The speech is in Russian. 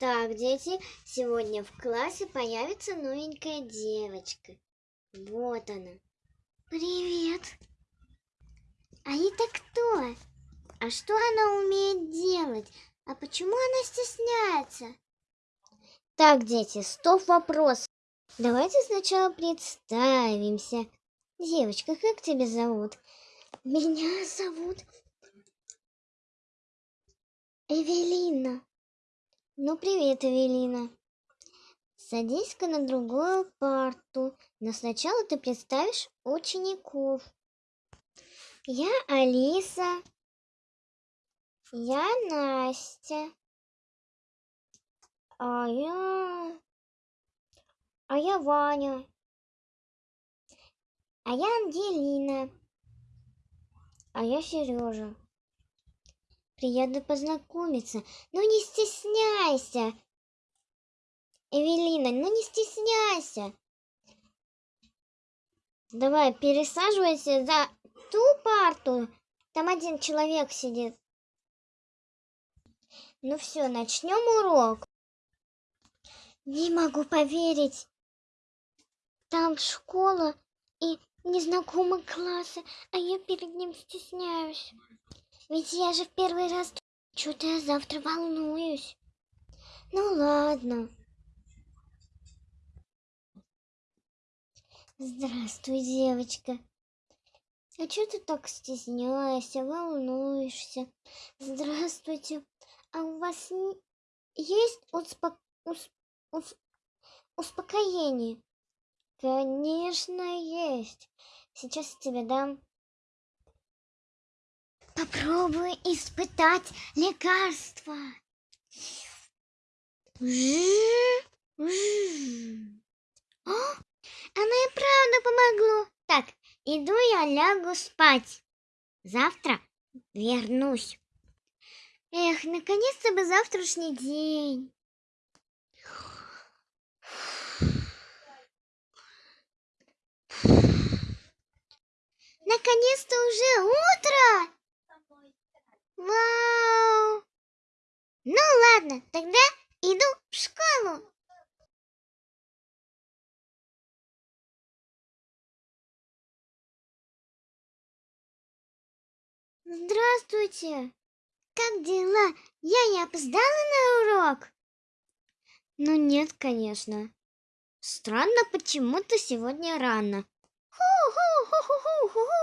Так, дети, сегодня в классе появится новенькая девочка. Вот она. Привет. А это кто? А что она умеет делать? А почему она стесняется? Так, дети, стоп вопрос. Давайте сначала представимся. Девочка, как тебя зовут? Меня зовут Эвелина. Ну, привет, Эвелина. Садись-ка на другую парту, но сначала ты представишь учеников. Я Алиса. Я Настя. А я... А я Ваня. А я Ангелина. А я Сережа. Приятно познакомиться. Ну не стесняйся. Эвелина, ну не стесняйся. Давай, пересаживайся за ту парту. Там один человек сидит. Ну все, начнем урок. Не могу поверить. Там школа и незнакомые классы, а я перед ним стесняюсь. Ведь я же в первый раз... Что-то я завтра волнуюсь. Ну ладно. Здравствуй, девочка. А что ты так стесняешься, волнуешься? Здравствуйте. А у вас есть успо... усп... усп... успокоение? Конечно, есть. Сейчас тебе дам. Попробуй испытать лекарство. О, оно и правда помогло. Так, иду я лягу спать. Завтра вернусь. Эх, наконец-то бы завтрашний день. Наконец-то уже утро! Вау! Ну ладно, тогда иду в школу. Здравствуйте! Как дела? Я не опоздала на урок? Ну нет, конечно. Странно, почему-то сегодня рано. Ху-ху-ху-ху-ху-ху!